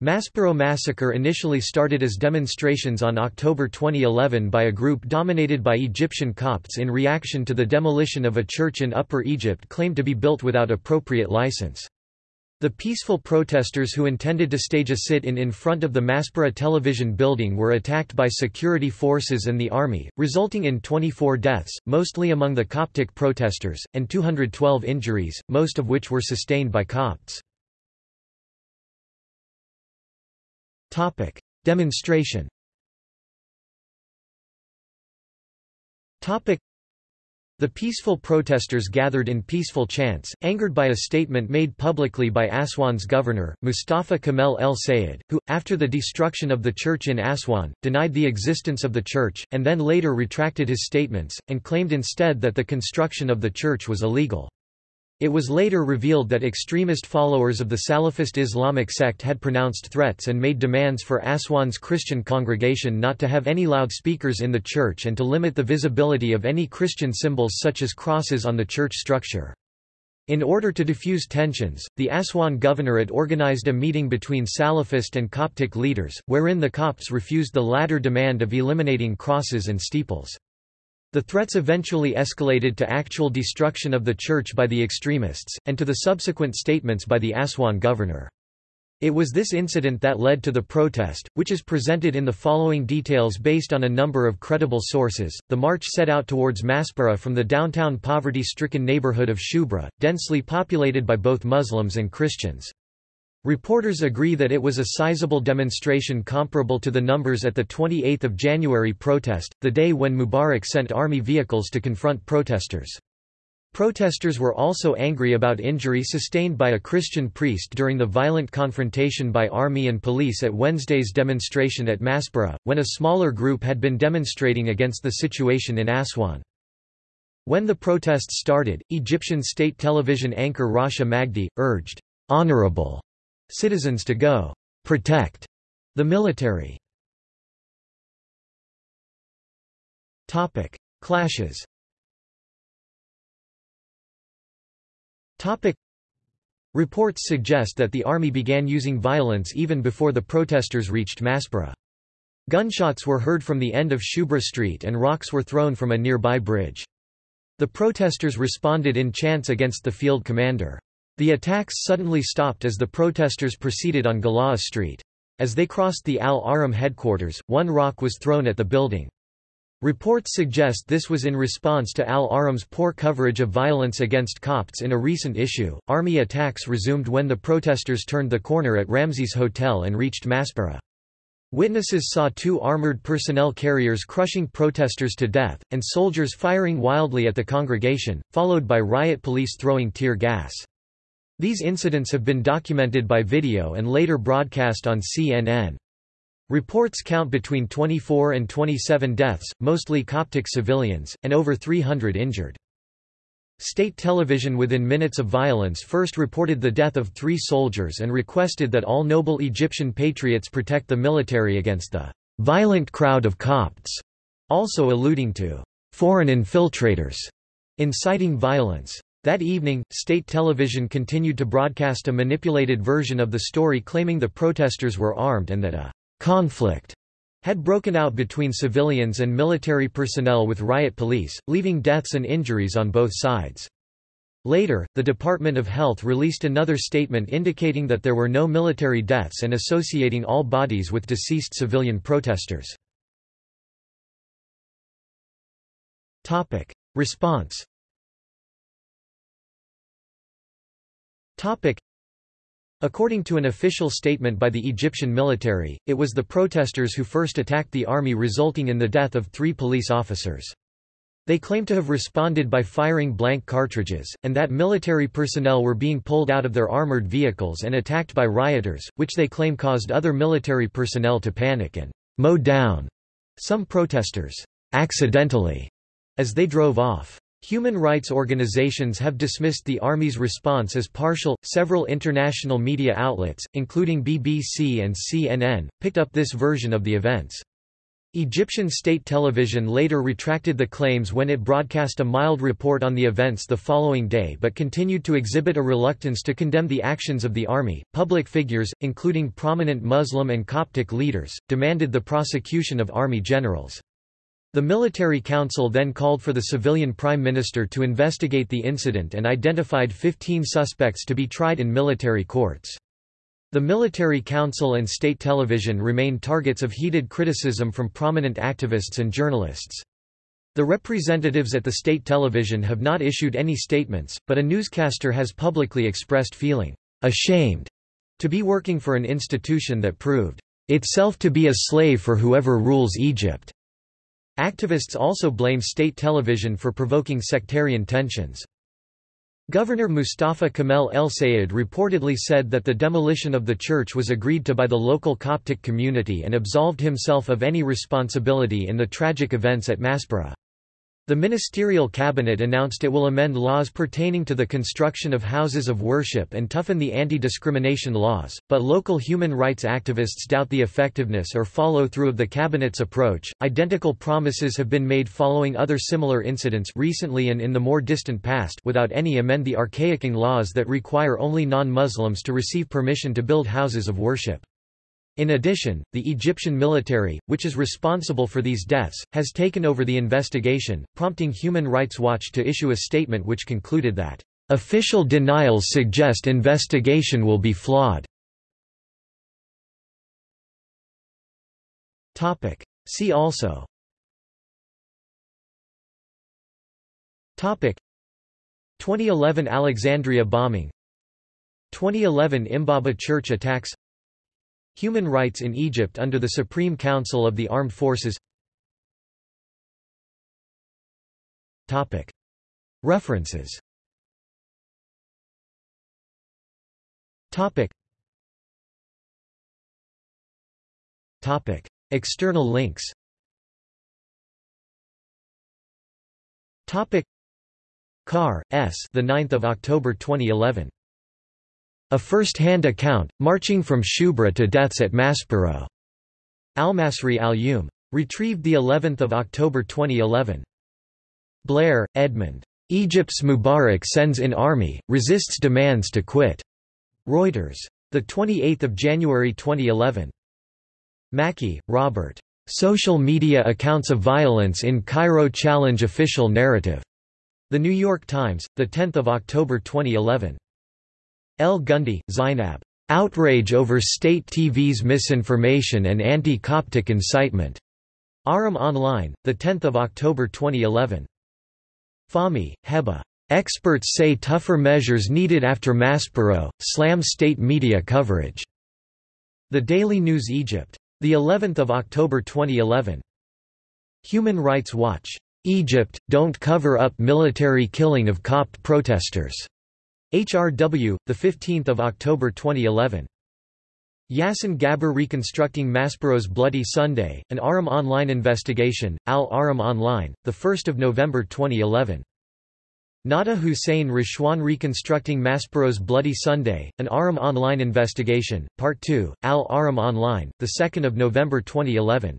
Maspero massacre initially started as demonstrations on October 2011 by a group dominated by Egyptian Copts in reaction to the demolition of a church in Upper Egypt claimed to be built without appropriate license. The peaceful protesters who intended to stage a sit-in in front of the Maspero television building were attacked by security forces and the army, resulting in 24 deaths, mostly among the Coptic protesters, and 212 injuries, most of which were sustained by Copts. Topic: Demonstration. Topic: The peaceful protesters gathered in peaceful chants, angered by a statement made publicly by Aswan's governor, Mustafa Kemal El Sayed, who, after the destruction of the church in Aswan, denied the existence of the church, and then later retracted his statements, and claimed instead that the construction of the church was illegal. It was later revealed that extremist followers of the Salafist Islamic sect had pronounced threats and made demands for Aswan's Christian congregation not to have any loudspeakers in the church and to limit the visibility of any Christian symbols such as crosses on the church structure. In order to diffuse tensions, the Aswan governorate organized a meeting between Salafist and Coptic leaders, wherein the Copts refused the latter demand of eliminating crosses and steeples. The threats eventually escalated to actual destruction of the church by the extremists, and to the subsequent statements by the Aswan governor. It was this incident that led to the protest, which is presented in the following details based on a number of credible sources. The march set out towards Maspero from the downtown poverty stricken neighborhood of Shubra, densely populated by both Muslims and Christians. Reporters agree that it was a sizable demonstration comparable to the numbers at the 28 January protest, the day when Mubarak sent army vehicles to confront protesters. Protesters were also angry about injury sustained by a Christian priest during the violent confrontation by army and police at Wednesday's demonstration at Maspero, when a smaller group had been demonstrating against the situation in Aswan. When the protests started, Egyptian state television anchor Rasha Magdi, urged, "'honorable' citizens to go protect the military. Topic: Clashes. Topic: Reports suggest that the army began using violence even before the protesters reached Maspero. Gunshots were heard from the end of Shubra Street and rocks were thrown from a nearby bridge. The protesters responded in chants against the field commander. The attacks suddenly stopped as the protesters proceeded on Galaa Street. As they crossed the Al-Ahram headquarters, one rock was thrown at the building. Reports suggest this was in response to Al-Ahram's poor coverage of violence against Copts in a recent issue. Army attacks resumed when the protesters turned the corner at Ramses Hotel and reached Maspero. Witnesses saw two armored personnel carriers crushing protesters to death, and soldiers firing wildly at the congregation, followed by riot police throwing tear gas. These incidents have been documented by video and later broadcast on CNN. Reports count between 24 and 27 deaths, mostly Coptic civilians, and over 300 injured. State television within minutes of violence first reported the death of three soldiers and requested that all noble Egyptian patriots protect the military against the violent crowd of Copts, also alluding to foreign infiltrators inciting violence. That evening, state television continued to broadcast a manipulated version of the story claiming the protesters were armed and that a conflict had broken out between civilians and military personnel with riot police, leaving deaths and injuries on both sides. Later, the Department of Health released another statement indicating that there were no military deaths and associating all bodies with deceased civilian protesters. Response Topic. According to an official statement by the Egyptian military, it was the protesters who first attacked the army resulting in the death of three police officers. They claim to have responded by firing blank cartridges, and that military personnel were being pulled out of their armored vehicles and attacked by rioters, which they claim caused other military personnel to panic and mow down some protesters accidentally as they drove off. Human rights organizations have dismissed the Army's response as partial. Several international media outlets, including BBC and CNN, picked up this version of the events. Egyptian state television later retracted the claims when it broadcast a mild report on the events the following day but continued to exhibit a reluctance to condemn the actions of the army. Public figures, including prominent Muslim and Coptic leaders, demanded the prosecution of army generals. The military council then called for the civilian prime minister to investigate the incident and identified 15 suspects to be tried in military courts. The military council and state television remain targets of heated criticism from prominent activists and journalists. The representatives at the state television have not issued any statements, but a newscaster has publicly expressed feeling ashamed to be working for an institution that proved itself to be a slave for whoever rules Egypt. Activists also blame state television for provoking sectarian tensions. Governor Mustafa Kemal El Sayed reportedly said that the demolition of the church was agreed to by the local Coptic community and absolved himself of any responsibility in the tragic events at Maspero. The ministerial cabinet announced it will amend laws pertaining to the construction of houses of worship and toughen the anti-discrimination laws, but local human rights activists doubt the effectiveness or follow-through of the cabinet's approach. Identical promises have been made following other similar incidents recently and in the more distant past without any amend the archaicing laws that require only non-Muslims to receive permission to build houses of worship. In addition, the Egyptian military, which is responsible for these deaths, has taken over the investigation, prompting Human Rights Watch to issue a statement which concluded that, "...official denials suggest investigation will be flawed." See also. Topic. 2011 Alexandria bombing. 2011 Imbaba church attacks Human rights in Egypt under the Supreme Council of the Armed Forces. References. External links. Carr, S. The 9th of October 2011. A first-hand account, marching from Shubra to deaths at Maspero. Al-Masry Al-Youm. Retrieved the 11th of October 2011. Blair, Edmund. Egypt's Mubarak sends in army, resists demands to quit. Reuters. The 28th of January 2011. Mackey, Robert. Social media accounts of violence in Cairo challenge official narrative. The New York Times, the 10th of October 2011. El Gundy, Zainab. Outrage over state TV's misinformation and anti-Coptic incitement. Ahram Online, 10 October 2011. Fahmy, Heba. Experts say tougher measures needed after Maspero, slam state media coverage. The Daily News Egypt. The 11th of October 2011. Human Rights Watch. Egypt, don't cover up military killing of Copt protesters. HRW, 15 October 2011. Yassin Gabr Reconstructing Maspero's Bloody Sunday, an Ahram Online investigation, Al Ahram Online, 1 November 2011. Nada Hussein Rishwan Reconstructing Maspero's Bloody Sunday, an Ahram Online investigation, Part 2, Al Ahram Online, 2 November 2011.